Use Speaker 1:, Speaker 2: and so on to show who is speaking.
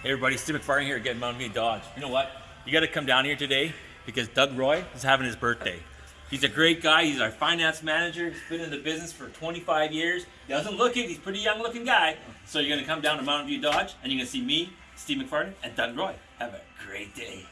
Speaker 1: Hey everybody, Steve McFarland here at Mountain View Dodge. You know what? You got to come down here today because Doug Roy is having his birthday. He's a great guy. He's our finance manager. He's been in the business for 25 years. He doesn't look it. He's a pretty young looking guy. So you're going to come down to Mountain View Dodge and you're going to see me, Steve McFarland, and Doug Roy. Have a great day.